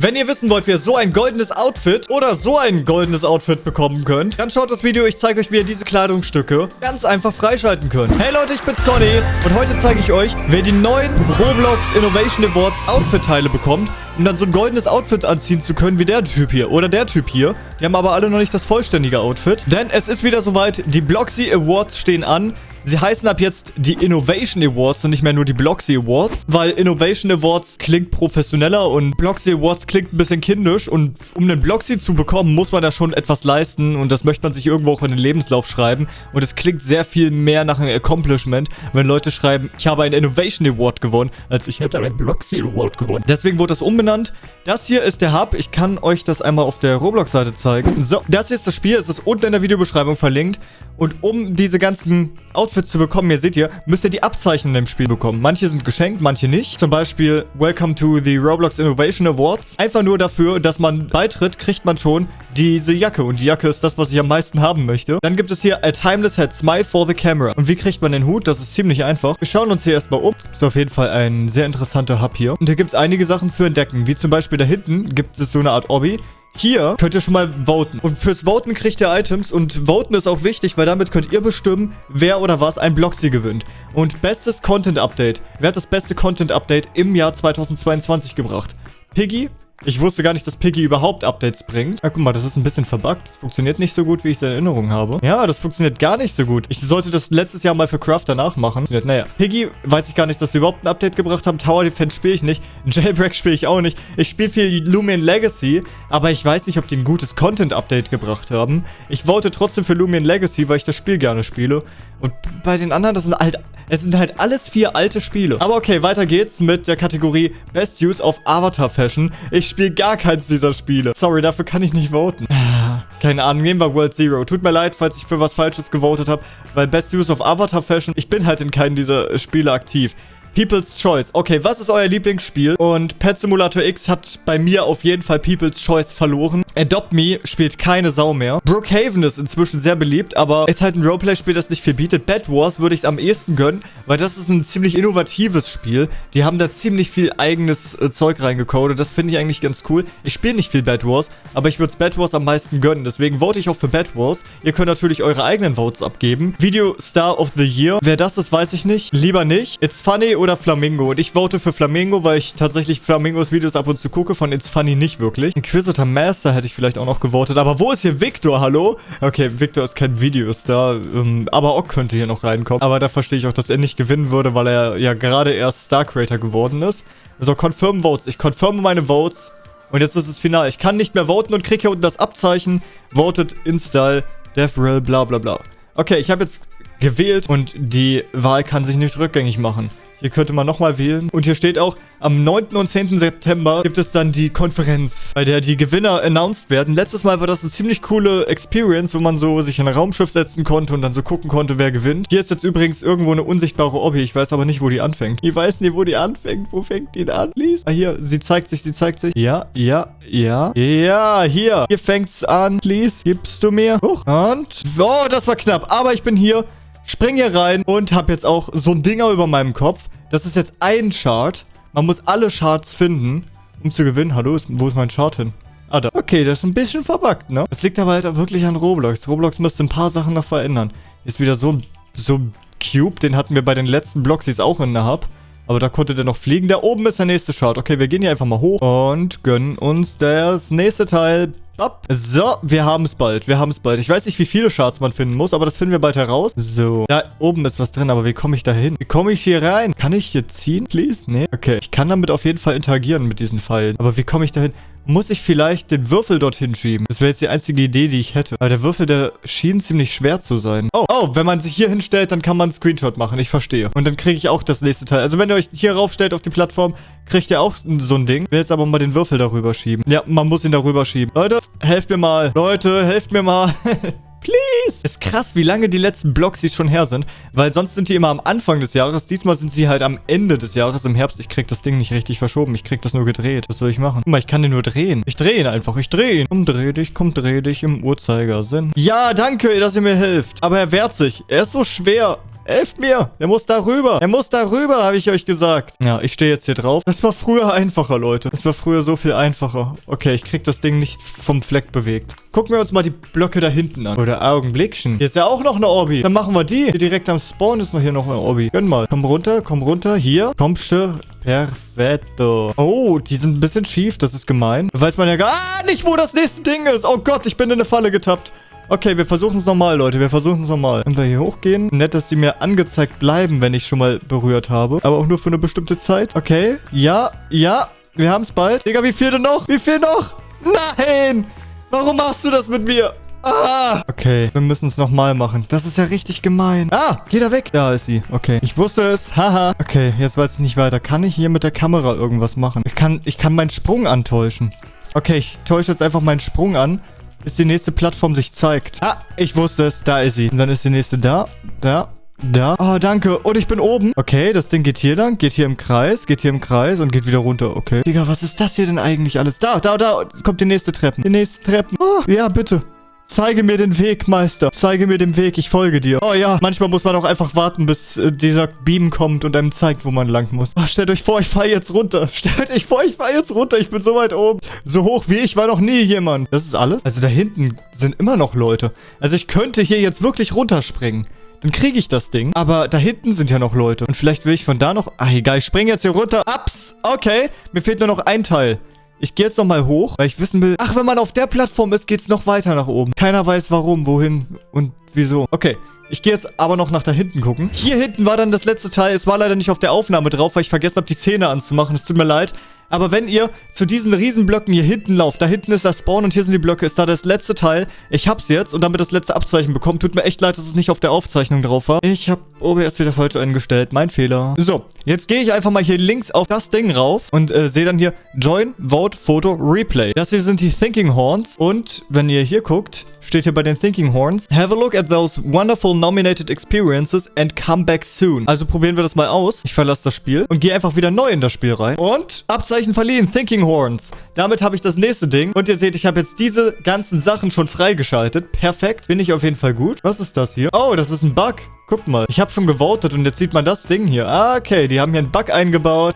Wenn ihr wissen wollt, wie ihr so ein goldenes Outfit oder so ein goldenes Outfit bekommen könnt, dann schaut das Video. Ich zeige euch, wie ihr diese Kleidungsstücke ganz einfach freischalten könnt. Hey Leute, ich bin's Conny und heute zeige ich euch, wer die neuen Roblox Innovation Awards Outfit-Teile bekommt, um dann so ein goldenes Outfit anziehen zu können wie der Typ hier oder der Typ hier. Die haben aber alle noch nicht das vollständige Outfit, denn es ist wieder soweit. Die Bloxy Awards stehen an. Sie heißen ab jetzt die Innovation Awards und nicht mehr nur die Bloxy Awards, weil Innovation Awards klingt professioneller und Bloxy Awards klingt ein bisschen kindisch und um einen Bloxy zu bekommen, muss man da schon etwas leisten und das möchte man sich irgendwo auch in den Lebenslauf schreiben und es klingt sehr viel mehr nach einem Accomplishment, wenn Leute schreiben, ich habe einen Innovation Award gewonnen, als ich hätte einen Bloxy Award gewonnen. Deswegen wurde das umbenannt. Das hier ist der Hub. Ich kann euch das einmal auf der Roblox-Seite zeigen. So, das hier ist das Spiel. Es ist unten in der Videobeschreibung verlinkt. Und um diese ganzen Outfits zu bekommen, hier seht ihr, müsst ihr die Abzeichen dem Spiel bekommen. Manche sind geschenkt, manche nicht. Zum Beispiel Welcome to the Roblox Innovation Awards. Einfach nur dafür, dass man beitritt, kriegt man schon diese Jacke. Und die Jacke ist das, was ich am meisten haben möchte. Dann gibt es hier A Timeless Head Smile for the Camera. Und wie kriegt man den Hut? Das ist ziemlich einfach. Wir schauen uns hier erstmal um. Ist auf jeden Fall ein sehr interessanter Hub hier. Und hier gibt es einige Sachen zu entdecken. Wie zum Beispiel da hinten gibt es so eine Art Obby. Hier könnt ihr schon mal voten. Und fürs Voten kriegt ihr Items. Und Voten ist auch wichtig, weil damit könnt ihr bestimmen, wer oder was ein Bloxy gewinnt. Und bestes Content-Update. Wer hat das beste Content-Update im Jahr 2022 gebracht? Piggy, ich wusste gar nicht, dass Piggy überhaupt Updates bringt. Ja, guck mal, das ist ein bisschen verbuggt. Das funktioniert nicht so gut, wie ich es in Erinnerung habe. Ja, das funktioniert gar nicht so gut. Ich sollte das letztes Jahr mal für Crafter nachmachen. Naja, Piggy weiß ich gar nicht, dass sie überhaupt ein Update gebracht haben. Tower Defense spiele ich nicht. Jailbreak spiele ich auch nicht. Ich spiele viel Lumion Legacy, aber ich weiß nicht, ob die ein gutes Content-Update gebracht haben. Ich vote trotzdem für Lumion Legacy, weil ich das Spiel gerne spiele. Und bei den anderen, das sind halt... Es sind halt alles vier alte Spiele. Aber okay, weiter geht's mit der Kategorie Best Use of Avatar Fashion. Ich spiele gar keins dieser Spiele. Sorry, dafür kann ich nicht voten. Keine Ahnung, nehmen wir World Zero. Tut mir leid, falls ich für was Falsches gewotet habe, weil Best Use of Avatar Fashion, ich bin halt in keinem dieser Spiele aktiv. People's Choice. Okay, was ist euer Lieblingsspiel? Und Pet Simulator X hat bei mir auf jeden Fall People's Choice verloren. Adopt Me spielt keine Sau mehr. Brookhaven ist inzwischen sehr beliebt, aber ist halt ein Roleplay-Spiel, das nicht viel bietet. Bad Wars würde ich es am ehesten gönnen, weil das ist ein ziemlich innovatives Spiel. Die haben da ziemlich viel eigenes äh, Zeug reingecodet. Das finde ich eigentlich ganz cool. Ich spiele nicht viel Bad Wars, aber ich würde es Bad Wars am meisten gönnen. Deswegen vote ich auch für Bad Wars. Ihr könnt natürlich eure eigenen Votes abgeben. Video Star of the Year. Wer das ist, weiß ich nicht. Lieber nicht. It's Funny oder Flamingo. Und ich vote für Flamingo, weil ich tatsächlich Flamingos Videos ab und zu gucke. Von It's Funny nicht wirklich. Inquisitor Master hätte ich vielleicht auch noch gewotet. Aber wo ist hier Victor? Hallo? Okay, Victor ist kein Videostar. Ähm, aber Ock könnte hier noch reinkommen. Aber da verstehe ich auch, dass er nicht gewinnen würde, weil er ja gerade erst Star Creator geworden ist. Also Confirm Votes. Ich confirme meine Votes. Und jetzt ist es final. Ich kann nicht mehr voten und kriege hier unten das Abzeichen. Voted, Install, DevRel, bla bla bla. Okay, ich habe jetzt gewählt und die Wahl kann sich nicht rückgängig machen. Hier könnte man nochmal wählen. Und hier steht auch, am 9. und 10. September gibt es dann die Konferenz, bei der die Gewinner announced werden. Letztes Mal war das eine ziemlich coole Experience, wo man so sich in ein Raumschiff setzen konnte und dann so gucken konnte, wer gewinnt. Hier ist jetzt übrigens irgendwo eine unsichtbare Obby. Ich weiß aber nicht, wo die anfängt. Ich weiß nicht, wo die anfängt. Wo fängt die an, please? Ah, hier. Sie zeigt sich, sie zeigt sich. Ja, ja, ja. Ja, hier. Hier fängt's an, please. Gibst du mir? Hoch. Und... Oh, das war knapp. Aber ich bin hier. Spring hier rein und habe jetzt auch so ein Dinger über meinem Kopf. Das ist jetzt ein Chart. Man muss alle Charts finden, um zu gewinnen. Hallo, ist, wo ist mein Chart hin? Ah, da. Okay, das ist ein bisschen verbuggt, ne? Es liegt aber halt wirklich an Roblox. Roblox müsste ein paar Sachen noch verändern. Ist wieder so, so ein Cube, den hatten wir bei den letzten Bloxies auch in der Hub. Aber da konnte der noch fliegen. Da oben ist der nächste Chart. Okay, wir gehen hier einfach mal hoch und gönnen uns das nächste Teil Ab. So, wir haben es bald. Wir haben es bald. Ich weiß nicht, wie viele Charts man finden muss, aber das finden wir bald heraus. So, da oben ist was drin, aber wie komme ich da hin? Wie komme ich hier rein? Kann ich hier ziehen, please? Nee. Okay, ich kann damit auf jeden Fall interagieren mit diesen Pfeilen. Aber wie komme ich da hin? Muss ich vielleicht den Würfel dorthin schieben? Das wäre jetzt die einzige Idee, die ich hätte. Aber der Würfel, der schien ziemlich schwer zu sein. Oh, oh, wenn man sich hier hinstellt, dann kann man einen Screenshot machen. Ich verstehe. Und dann kriege ich auch das nächste Teil. Also wenn ihr euch hier raufstellt auf die Plattform, kriegt ihr auch so ein Ding. Ich will jetzt aber mal den Würfel darüber schieben. Ja, man muss ihn darüber schieben. Leute, helft mir mal. Leute, helft mir mal. Please! Ist krass, wie lange die letzten Blogs schon her sind, weil sonst sind die immer am Anfang des Jahres. Diesmal sind sie halt am Ende des Jahres, im Herbst. Ich krieg das Ding nicht richtig verschoben. Ich krieg das nur gedreht. Was soll ich machen? Guck mal, ich kann den nur drehen. Ich drehe ihn einfach. Ich drehe ihn. Komm, dreh dich. Komm, dreh dich im Uhrzeigersinn. Ja, danke, dass ihr mir hilft. Aber er wehrt sich. Er ist so schwer. Helft mir. Der muss da rüber. Er muss da rüber, habe ich euch gesagt. Ja, ich stehe jetzt hier drauf. Das war früher einfacher, Leute. Das war früher so viel einfacher. Okay, ich krieg das Ding nicht vom Fleck bewegt. Gucken wir uns mal die Blöcke da hinten an. Oder Augenblickchen. Hier ist ja auch noch eine Obby. Dann machen wir die. Hier direkt am Spawn ist noch hier noch eine Obby. Gönn mal. Komm runter, komm runter. Hier. Kommst du. Perfetto. Oh, die sind ein bisschen schief. Das ist gemein. Weiß man ja gar nicht, wo das nächste Ding ist. Oh Gott, ich bin in eine Falle getappt. Okay, wir versuchen es nochmal, Leute. Wir versuchen es nochmal. Wenn wir hier hochgehen. Nett, dass die mir angezeigt bleiben, wenn ich schon mal berührt habe. Aber auch nur für eine bestimmte Zeit. Okay. Ja, ja. Wir haben es bald. Digga, wie viel denn noch? Wie viel noch? Nein! Warum machst du das mit mir? Ah! Okay, wir müssen es nochmal machen. Das ist ja richtig gemein. Ah, geh da weg. Da ist sie. Okay, ich wusste es. Haha. okay, jetzt weiß ich nicht weiter. Kann ich hier mit der Kamera irgendwas machen? Ich kann, ich kann meinen Sprung antäuschen. Okay, ich täusche jetzt einfach meinen Sprung an bis die nächste Plattform sich zeigt. Ah, ich wusste es. Da ist sie. Und dann ist die nächste da, da, da. Oh, danke. Und ich bin oben. Okay, das Ding geht hier lang, geht hier im Kreis, geht hier im Kreis und geht wieder runter. Okay. Digga, was ist das hier denn eigentlich alles? Da, da, da kommt die nächste Treppe. Die nächste Treppe. Oh, ja, bitte. Zeige mir den Weg, Meister. Zeige mir den Weg, ich folge dir. Oh ja, manchmal muss man auch einfach warten, bis äh, dieser Beam kommt und einem zeigt, wo man lang muss. Oh, stellt euch vor, ich fahre jetzt runter. Stellt euch vor, ich fahre jetzt runter. Ich bin so weit oben. So hoch wie ich war noch nie jemand. Das ist alles? Also da hinten sind immer noch Leute. Also ich könnte hier jetzt wirklich runterspringen. Dann kriege ich das Ding. Aber da hinten sind ja noch Leute. Und vielleicht will ich von da noch... Ah, egal. Ich springe jetzt hier runter. Ups. Okay. Mir fehlt nur noch ein Teil. Ich gehe jetzt nochmal hoch, weil ich wissen will... Ach, wenn man auf der Plattform ist, geht es noch weiter nach oben. Keiner weiß warum, wohin und wieso. Okay, ich gehe jetzt aber noch nach da hinten gucken. Hier hinten war dann das letzte Teil. Es war leider nicht auf der Aufnahme drauf, weil ich vergessen habe, die Zähne anzumachen. Es tut mir leid. Aber wenn ihr zu diesen Riesenblöcken hier hinten lauft, da hinten ist das Spawn und hier sind die Blöcke, ist da das letzte Teil. Ich hab's jetzt und damit das letzte Abzeichen bekommen. Tut mir echt leid, dass es nicht auf der Aufzeichnung drauf war. Ich hab OBS wieder falsch eingestellt. Mein Fehler. So, jetzt gehe ich einfach mal hier links auf das Ding rauf und äh, sehe dann hier Join, Vote, Photo, Replay. Das hier sind die Thinking Horns und wenn ihr hier guckt, steht hier bei den Thinking Horns. Have a look at those wonderful nominated experiences and come back soon. Also probieren wir das mal aus. Ich verlasse das Spiel und gehe einfach wieder neu in das Spiel rein. Und Abzeichen verliehen. Thinking Horns. Damit habe ich das nächste Ding. Und ihr seht, ich habe jetzt diese ganzen Sachen schon freigeschaltet. Perfekt. Bin ich auf jeden Fall gut. Was ist das hier? Oh, das ist ein Bug. Guckt mal. Ich habe schon gewotet und jetzt sieht man das Ding hier. Ah, okay. Die haben hier einen Bug eingebaut.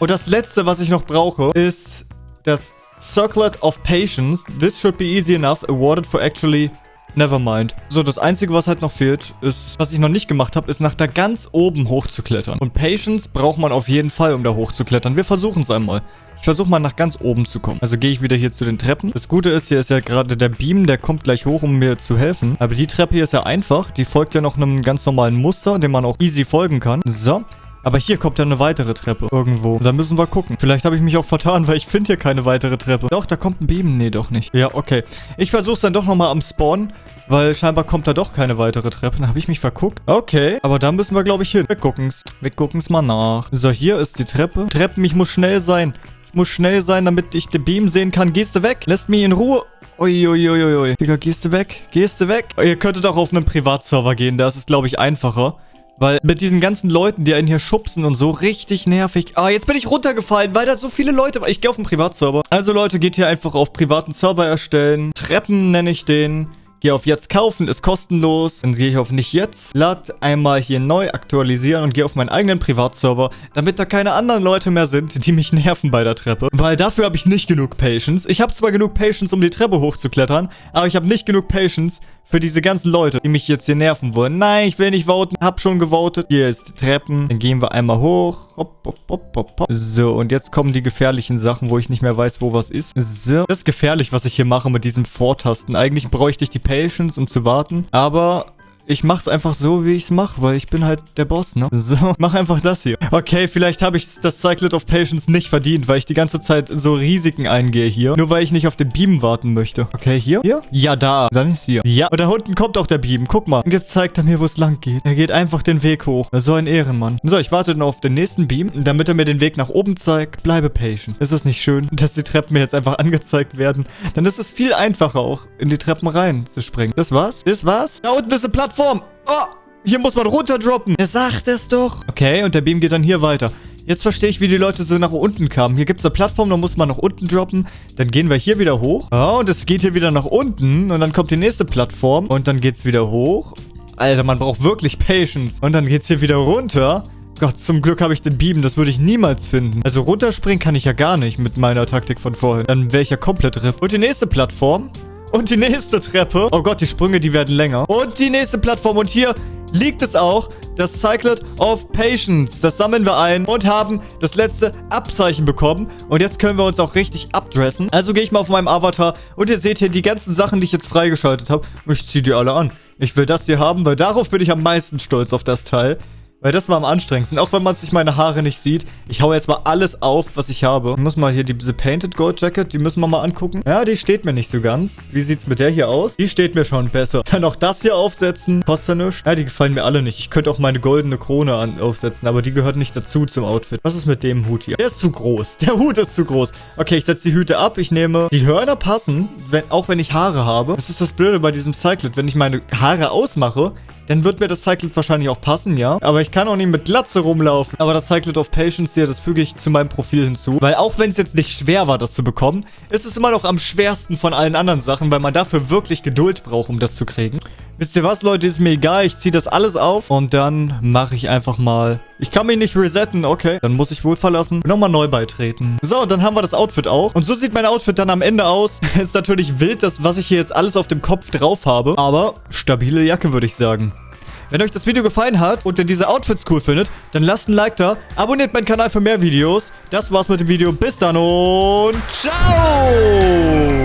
und das letzte, was ich noch brauche, ist das Circlet of Patience. This should be easy enough. Awarded for actually... Nevermind. So, das Einzige, was halt noch fehlt, ist, was ich noch nicht gemacht habe, ist nach da ganz oben hochzuklettern. Und Patience braucht man auf jeden Fall, um da hochzuklettern. Wir versuchen es einmal. Ich versuche mal nach ganz oben zu kommen. Also gehe ich wieder hier zu den Treppen. Das Gute ist, hier ist ja gerade der Beam, der kommt gleich hoch, um mir zu helfen. Aber die Treppe hier ist ja einfach. Die folgt ja noch einem ganz normalen Muster, dem man auch easy folgen kann. So. Aber hier kommt ja eine weitere Treppe irgendwo. Da müssen wir gucken. Vielleicht habe ich mich auch vertan, weil ich finde hier keine weitere Treppe. Doch, da kommt ein Beam. Nee, doch nicht. Ja, okay. Ich versuche es dann doch nochmal am Spawn, weil scheinbar kommt da doch keine weitere Treppe. Dann habe ich mich verguckt. Okay, aber da müssen wir, glaube ich, hin. Wir gucken's. Wir gucken's mal nach. So, hier ist die Treppe. Treppen, ich muss schnell sein. Ich muss schnell sein, damit ich den Beam sehen kann. Gehst du weg? Lässt mich in Ruhe. Uiuiuiui. Digga, gehst du weg? Gehst du weg? Ihr könntet auch auf einen Privatserver gehen. Da ist es, glaube ich, einfacher. Weil mit diesen ganzen Leuten, die einen hier schubsen und so, richtig nervig. Ah, jetzt bin ich runtergefallen, weil da so viele Leute waren. Ich gehe auf einen Privatserver. Also Leute, geht hier einfach auf privaten Server erstellen. Treppen nenne ich den. Gehe auf jetzt kaufen, ist kostenlos. Dann gehe ich auf nicht jetzt. Lad einmal hier neu aktualisieren und gehe auf meinen eigenen Privatserver, damit da keine anderen Leute mehr sind, die mich nerven bei der Treppe. Weil dafür habe ich nicht genug Patience. Ich habe zwar genug Patience, um die Treppe hochzuklettern, aber ich habe nicht genug Patience für diese ganzen Leute, die mich jetzt hier nerven wollen. Nein, ich will nicht voten. Hab schon gewotet. Hier ist die Treppen. Dann gehen wir einmal hoch. Hopp, hopp, hopp, hopp, hopp. So, und jetzt kommen die gefährlichen Sachen, wo ich nicht mehr weiß, wo was ist. So. Das ist gefährlich, was ich hier mache mit diesem Vortasten. Eigentlich bräuchte ich die Patience, um zu warten. Aber ich mach's einfach so, wie ich's mach, weil ich bin halt der Boss, ne? So, mach einfach das hier. Okay, vielleicht habe ich das Cyclet of Patience nicht verdient, weil ich die ganze Zeit so Risiken eingehe hier. Nur weil ich nicht auf den Beam warten möchte. Okay, hier? Hier? Ja, da. Dann ist hier. Ja, und da unten kommt auch der Beam. Guck mal. Und jetzt zeigt er mir, wo es lang geht. Er geht einfach den Weg hoch. So ein Ehrenmann. So, ich warte noch auf den nächsten Beam, damit er mir den Weg nach oben zeigt. Bleibe patient. Ist das nicht schön, dass die Treppen mir jetzt einfach angezeigt werden? Dann ist es viel einfacher auch, in die Treppen rein zu springen. Das war's? Das war's? Da unten ist eine Plattform. Plattform. Oh, hier muss man runterdroppen. Er sagt es doch. Okay, und der Beam geht dann hier weiter. Jetzt verstehe ich, wie die Leute so nach unten kamen. Hier gibt es eine Plattform, da muss man nach unten droppen. Dann gehen wir hier wieder hoch. Oh, und es geht hier wieder nach unten. Und dann kommt die nächste Plattform. Und dann geht es wieder hoch. Alter, man braucht wirklich Patience. Und dann geht's hier wieder runter. Gott, zum Glück habe ich den Beam. Das würde ich niemals finden. Also runterspringen kann ich ja gar nicht mit meiner Taktik von vorhin. Dann wäre ich ja komplett RIP. Und die nächste Plattform. Und die nächste Treppe. Oh Gott, die Sprünge, die werden länger. Und die nächste Plattform. Und hier liegt es auch, das Cyclet of Patience. Das sammeln wir ein und haben das letzte Abzeichen bekommen. Und jetzt können wir uns auch richtig abdressen. Also gehe ich mal auf meinem Avatar und ihr seht hier die ganzen Sachen, die ich jetzt freigeschaltet habe. Und ich ziehe die alle an. Ich will das hier haben, weil darauf bin ich am meisten stolz auf das Teil. Weil das war am anstrengendsten. Auch wenn man sich meine Haare nicht sieht. Ich hau jetzt mal alles auf, was ich habe. Ich muss mal hier diese Painted Gold Jacket, die müssen wir mal angucken. Ja, die steht mir nicht so ganz. Wie sieht's mit der hier aus? Die steht mir schon besser. Dann auch das hier aufsetzen. Kostet ja nichts. Ja, die gefallen mir alle nicht. Ich könnte auch meine goldene Krone an aufsetzen, aber die gehört nicht dazu zum Outfit. Was ist mit dem Hut hier? Der ist zu groß. Der Hut ist zu groß. Okay, ich setze die Hüte ab. Ich nehme... Die Hörner passen, wenn, auch wenn ich Haare habe. Das ist das Blöde bei diesem Cyclet. Wenn ich meine Haare ausmache, dann wird mir das Cyclet wahrscheinlich auch passen, ja. Aber ich kann auch nicht mit Glatze rumlaufen. Aber das Cyclet of Patience hier, das füge ich zu meinem Profil hinzu. Weil auch wenn es jetzt nicht schwer war, das zu bekommen, ist es immer noch am schwersten von allen anderen Sachen, weil man dafür wirklich Geduld braucht, um das zu kriegen. Wisst ihr was, Leute? Ist mir egal. Ich ziehe das alles auf und dann mache ich einfach mal... Ich kann mich nicht resetten. Okay, dann muss ich wohl verlassen. Nochmal neu beitreten. So, dann haben wir das Outfit auch. Und so sieht mein Outfit dann am Ende aus. ist natürlich wild, das, was ich hier jetzt alles auf dem Kopf drauf habe. Aber stabile Jacke, würde ich sagen. Wenn euch das Video gefallen hat und ihr diese Outfits cool findet, dann lasst ein Like da, abonniert meinen Kanal für mehr Videos. Das war's mit dem Video. Bis dann und ciao!